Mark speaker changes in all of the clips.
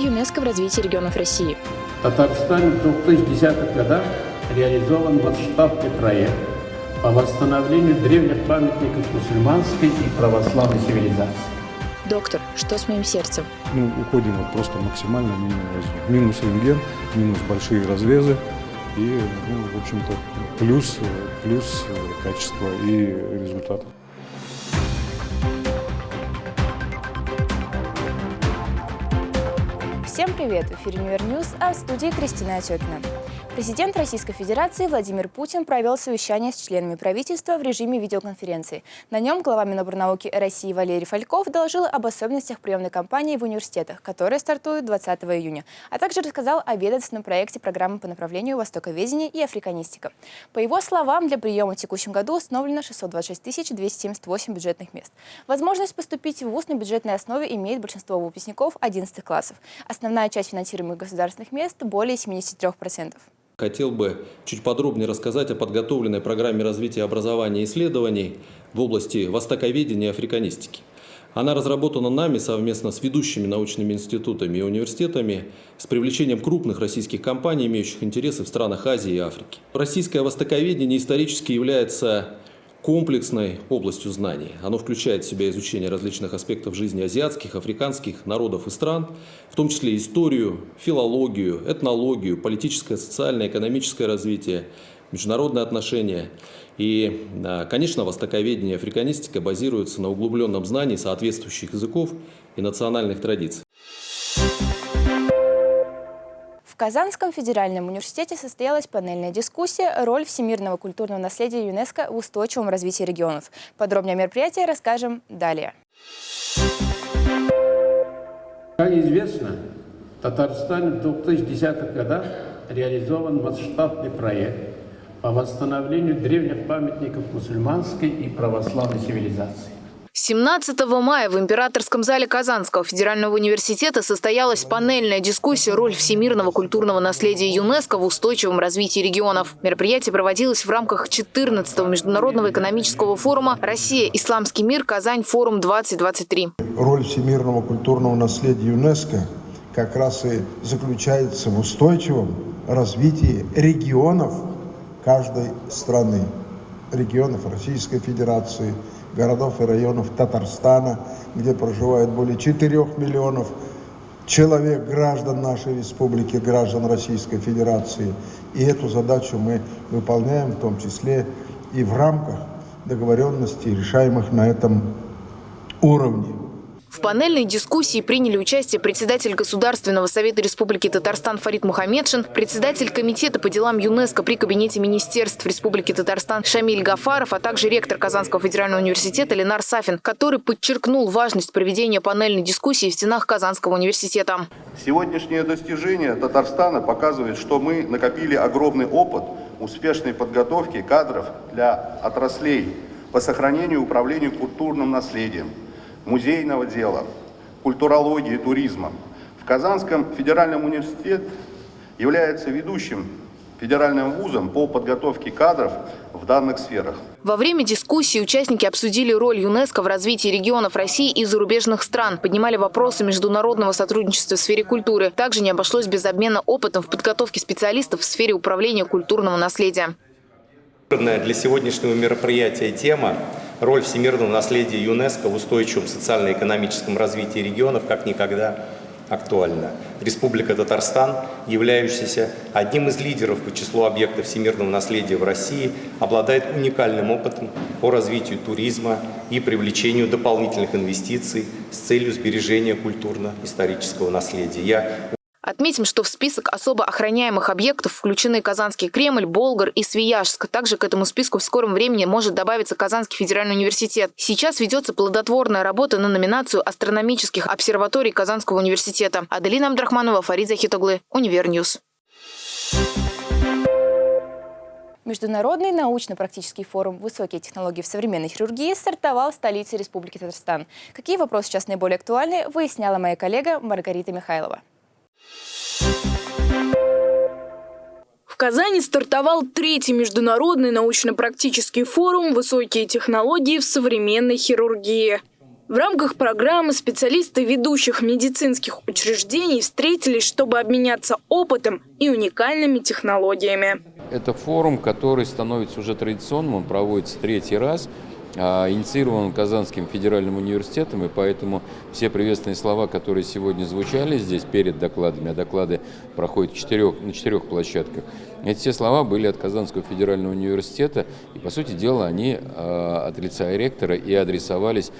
Speaker 1: ЮНЕСКО в развитии регионов России.
Speaker 2: В Татарстане в 2010-х годах реализован масштабный проект по восстановлению древних памятников мусульманской и православной цивилизации.
Speaker 1: Доктор, что с моим сердцем?
Speaker 3: Ну, уходим вот просто максимально минимум Минус рентген, минус большие разрезы и, ну, в общем-то, плюс, плюс качество и результат.
Speaker 1: Всем привет! В эфире Univer News, а в студии Кристина Отекина. Президент Российской Федерации Владимир Путин провел совещание с членами правительства в режиме видеоконференции. На нем глава Минобрнауки России Валерий Фальков доложил об особенностях приемной кампании в университетах, которая стартует 20 июня, а также рассказал о ведомственном проекте программы по направлению востоковедения и африканистика. По его словам, для приема в текущем году установлено 626 278 бюджетных мест. Возможность поступить в ВУЗ на бюджетной основе имеет большинство выпускников 11 классов. Основная часть финансируемых государственных мест – более 73%.
Speaker 4: Хотел бы чуть подробнее рассказать о подготовленной программе развития образования и исследований в области востоковедения и африканистики. Она разработана нами совместно с ведущими научными институтами и университетами с привлечением крупных российских компаний, имеющих интересы в странах Азии и Африки. Российское востоковедение исторически является комплексной областью знаний. Оно включает в себя изучение различных аспектов жизни азиатских, африканских народов и стран, в том числе историю, филологию, этнологию, политическое, социальное, экономическое развитие, международные отношения. И, а, конечно, востоковедение и африканистика базируются на углубленном знании соответствующих языков и национальных традиций.
Speaker 1: Казанском федеральном университете состоялась панельная дискуссия «Роль всемирного культурного наследия ЮНЕСКО в устойчивом развитии регионов». Подробнее о мероприятии расскажем далее.
Speaker 2: Как известно, в Татарстане в 2010-х годах реализован масштабный проект по восстановлению древних памятников мусульманской и православной цивилизации.
Speaker 5: 17 мая в Императорском зале Казанского федерального университета состоялась панельная дискуссия «Роль всемирного культурного наследия ЮНЕСКО в устойчивом развитии регионов». Мероприятие проводилось в рамках 14-го Международного экономического форума «Россия. Исламский мир. Казань. Форум-2023».
Speaker 6: Роль всемирного культурного наследия ЮНЕСКО как раз и заключается в устойчивом развитии регионов каждой страны, регионов Российской Федерации – городов и районов Татарстана, где проживает более 4 миллионов человек, граждан нашей республики, граждан Российской Федерации. И эту задачу мы выполняем в том числе и в рамках договоренностей, решаемых на этом уровне.
Speaker 5: В панельной дискуссии приняли участие председатель Государственного совета Республики Татарстан Фарид Мухаммедшин, председатель Комитета по делам ЮНЕСКо при Кабинете министерств Республики Татарстан Шамиль Гафаров, а также ректор Казанского федерального университета Ленар Сафин, который подчеркнул важность проведения панельной дискуссии в стенах Казанского университета.
Speaker 7: Сегодняшнее достижение Татарстана показывает, что мы накопили огромный опыт успешной подготовки кадров для отраслей по сохранению и управлению культурным наследием – музейного дела, культурологии, туризма. В Казанском федеральном университете является ведущим федеральным вузом по подготовке кадров в данных сферах.
Speaker 5: Во время дискуссии участники обсудили роль ЮНЕСКО в развитии регионов России и зарубежных стран, поднимали вопросы международного сотрудничества в сфере культуры. Также не обошлось без обмена опытом в подготовке специалистов в сфере управления культурного наследия.
Speaker 8: Для сегодняшнего мероприятия тема роль всемирного наследия ЮНЕСКО в устойчивом социально-экономическом развитии регионов как никогда актуальна. Республика Татарстан, являющаяся одним из лидеров по числу объектов всемирного наследия в России, обладает уникальным опытом по развитию туризма и привлечению дополнительных инвестиций с целью сбережения культурно-исторического наследия. Я
Speaker 5: Отметим, что в список особо охраняемых объектов включены Казанский Кремль, Болгар и Свияжск. Также к этому списку в скором времени может добавиться Казанский федеральный университет. Сейчас ведется плодотворная работа на номинацию астрономических обсерваторий Казанского университета. Аделина Абдрахманова, Фарид Захитоглы, Univer News.
Speaker 1: Международный научно-практический форум «Высокие технологии в современной хирургии» стартовал в столице Республики Татарстан. Какие вопросы сейчас наиболее актуальны, выясняла моя коллега Маргарита Михайлова.
Speaker 9: В Казани стартовал третий международный научно-практический форум «Высокие технологии в современной хирургии». В рамках программы специалисты ведущих медицинских учреждений встретились, чтобы обменяться опытом и уникальными технологиями.
Speaker 10: Это форум, который становится уже традиционным, он проводится третий раз. А, инициирован Казанским федеральным университетом, и поэтому все приветственные слова, которые сегодня звучали здесь перед докладами, а доклады проходят четырех, на четырех площадках, эти все слова были от Казанского федерального университета, и, по сути дела, они а, от лица ректора и адресовались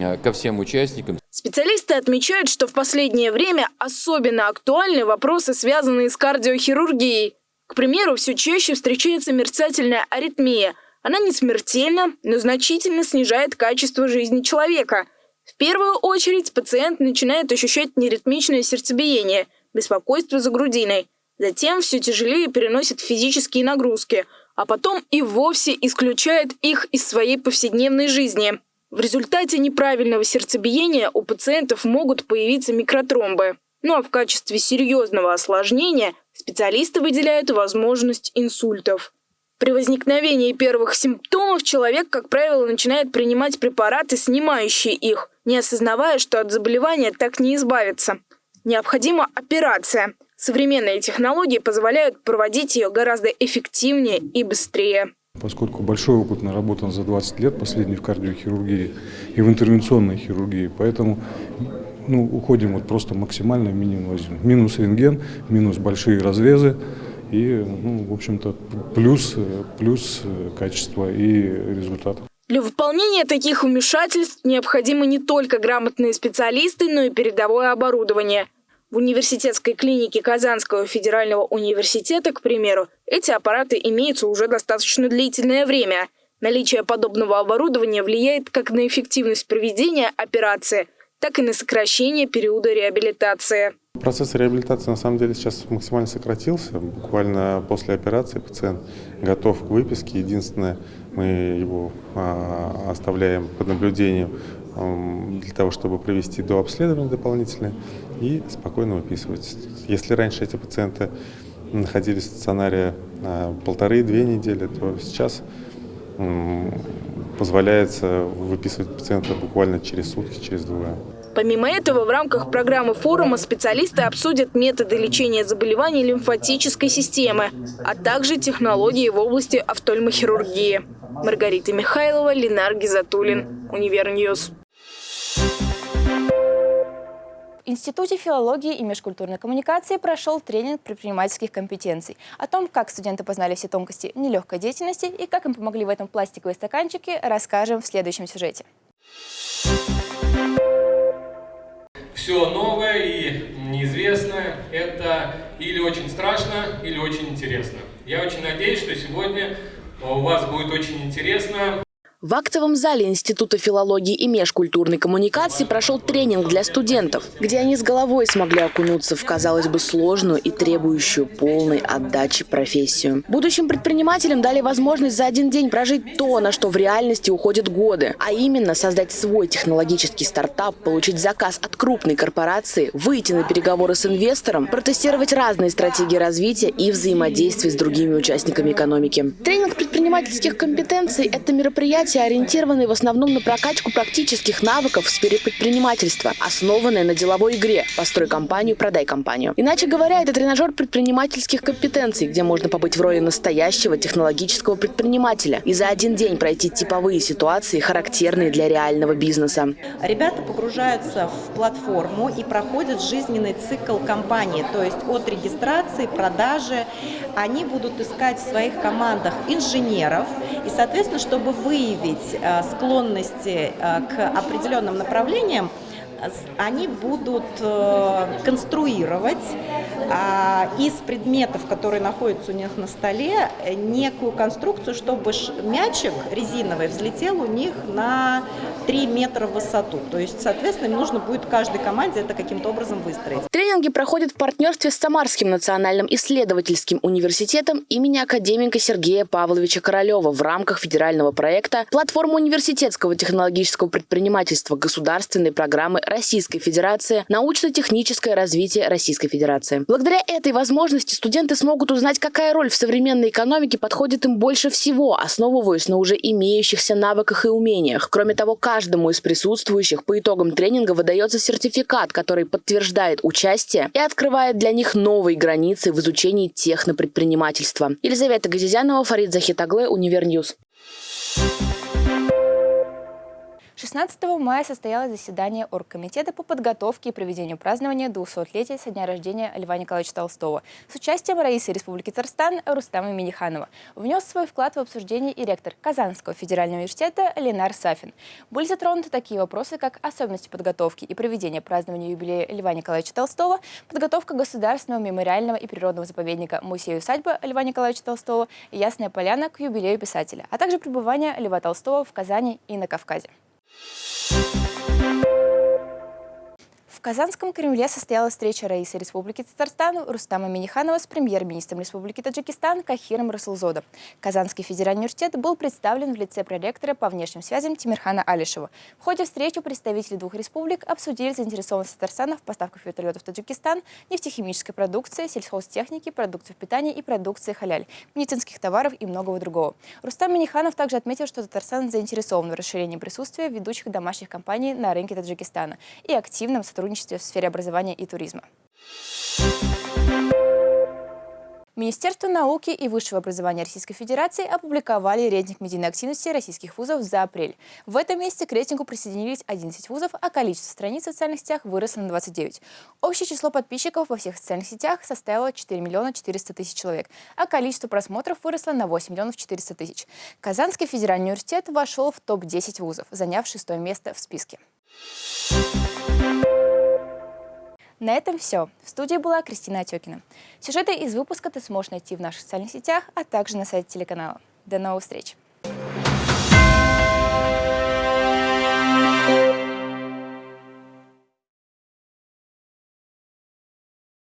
Speaker 10: а, ко всем участникам.
Speaker 9: Специалисты отмечают, что в последнее время особенно актуальны вопросы, связанные с кардиохирургией. К примеру, все чаще встречается мерцательная аритмия – она не смертельна, но значительно снижает качество жизни человека. В первую очередь пациент начинает ощущать неритмичное сердцебиение, беспокойство за грудиной. Затем все тяжелее переносит физические нагрузки, а потом и вовсе исключает их из своей повседневной жизни. В результате неправильного сердцебиения у пациентов могут появиться микротромбы. Ну а в качестве серьезного осложнения специалисты выделяют возможность инсультов. При возникновении первых симптомов человек, как правило, начинает принимать препараты, снимающие их, не осознавая, что от заболевания так не избавиться. Необходима операция. Современные технологии позволяют проводить ее гораздо эффективнее и быстрее.
Speaker 3: Поскольку большой опыт наработан за 20 лет, последний в кардиохирургии и в интервенционной хирургии, поэтому ну, уходим вот просто максимально минимум. Минус рентген, минус большие разрезы, и, ну, в общем-то, плюс, плюс качество и результат.
Speaker 9: Для выполнения таких вмешательств необходимы не только грамотные специалисты, но и передовое оборудование. В университетской клинике Казанского федерального университета, к примеру, эти аппараты имеются уже достаточно длительное время. Наличие подобного оборудования влияет как на эффективность проведения операции, так и на сокращение периода реабилитации.
Speaker 11: Процесс реабилитации на самом деле сейчас максимально сократился. Буквально после операции пациент готов к выписке. Единственное, мы его а, оставляем под наблюдением для того, чтобы провести до дополнительное и спокойно выписывать. Если раньше эти пациенты находились в стационаре а, полторы-две недели, то сейчас позволяется выписывать пациента буквально через сутки, через двое.
Speaker 9: Помимо этого, в рамках программы форума специалисты обсудят методы лечения заболеваний лимфатической системы, а также технологии в области офтальмохирургии. Маргарита Михайлова, Ленар Гизатуллин, Univer News.
Speaker 1: В Институте филологии и межкультурной коммуникации прошел тренинг предпринимательских компетенций. О том, как студенты познали все тонкости нелегкой деятельности и как им помогли в этом пластиковые стаканчики, расскажем в следующем сюжете
Speaker 12: все новое и неизвестное – это или очень страшно, или очень интересно. Я очень надеюсь, что сегодня у вас будет очень интересно.
Speaker 13: В актовом зале Института филологии и межкультурной коммуникации прошел тренинг для студентов, где они с головой смогли окунуться в, казалось бы, сложную и требующую полной отдачи профессию. Будущим предпринимателям дали возможность за один день прожить то, на что в реальности уходят годы, а именно создать свой технологический стартап, получить заказ от крупной корпорации, выйти на переговоры с инвестором, протестировать разные стратегии развития и взаимодействия с другими участниками экономики. Тренинг предпринимательских компетенций – это мероприятие, мероприятия, ориентированные в основном на прокачку практических навыков в сфере предпринимательства, основанные на деловой игре «Построй компанию, продай компанию». Иначе говоря, это тренажер предпринимательских компетенций, где можно побыть в роли настоящего технологического предпринимателя и за один день пройти типовые ситуации, характерные для реального бизнеса.
Speaker 14: Ребята погружаются в платформу и проходят жизненный цикл компании, то есть от регистрации, продажи. Они будут искать в своих командах инженеров и, соответственно, чтобы выявить выявить э, склонности э, к определенным направлениям, они будут э, конструировать а, из предметов, которые находятся у них на столе, некую конструкцию, чтобы мячик резиновый взлетел у них на 3 метра в высоту. То есть, соответственно, им нужно будет каждой команде это каким-то образом выстроить.
Speaker 13: Тренинги проходят в партнерстве с Самарским национальным исследовательским университетом имени академика Сергея Павловича Королева в рамках федерального проекта «Платформа университетского технологического предпринимательства государственной программы Российской Федерации «Научно-техническое развитие Российской Федерации». Благодаря этой возможности студенты смогут узнать, какая роль в современной экономике подходит им больше всего, основываясь на уже имеющихся навыках и умениях. Кроме того, каждый Каждому из присутствующих по итогам тренинга выдается сертификат, который подтверждает участие и открывает для них новые границы в изучении технопредпринимательства. Елизавета Газизянова, Фарид Захитаглы, Univer News.
Speaker 1: 16 мая состоялось заседание Оргкомитета по подготовке и проведению празднования 200-летия со дня рождения Льва Николаевича Толстого с участием Раисы Республики Татарстан Рустама Миниханова. Внес свой вклад в обсуждение и ректор Казанского федерального университета Ленар Сафин. Были затронуты такие вопросы, как особенности подготовки и проведения празднования юбилея Льва Николаевича Толстого, подготовка Государственного мемориального и природного заповедника музея-усадьбы Льва Николаевича Толстого и Ясная Поляна к юбилею писателя, а также пребывание Льва Толстого в Казани и на Кавказе. В Казанском Кремле состоялась встреча Раисы Республики Татарстан Рустама Миниханова с премьер-министром Республики Таджикистан Кахиром Расулзодом. Казанский федеральный университет был представлен в лице проректора по внешним связям Тимирхана Алишева. В ходе встречи представители двух республик обсудили заинтересованность Татарстана в поставках вертолетов в Таджикистан, нефтехимической продукции, сельхозтехники, продуктов питания и продукции халяль, медицинских товаров и многого другого. Рустам Миниханов также отметил, что Татарстан заинтересован в расширении присутствия ведущих домашних компаний на рынке Таджикистана и активном сотрудничестве сотрудничестве в сфере образования и туризма. Министерство науки и высшего образования Российской Федерации опубликовали рейтинг медийной активности российских вузов за апрель. В этом месяце к рейтингу присоединились 11 вузов, а количество страниц в социальных сетях выросло на 29. Общее число подписчиков во всех социальных сетях составило 4 миллиона 400 тысяч человек, а количество просмотров выросло на 8 миллионов 400 тысяч. Казанский федеральный университет вошел в топ-10 вузов, заняв шестое место в списке. На этом все. В студии была Кристина Отекина. Сюжеты из выпуска ты сможешь найти в наших социальных сетях, а также на сайте телеканала. До новых встреч!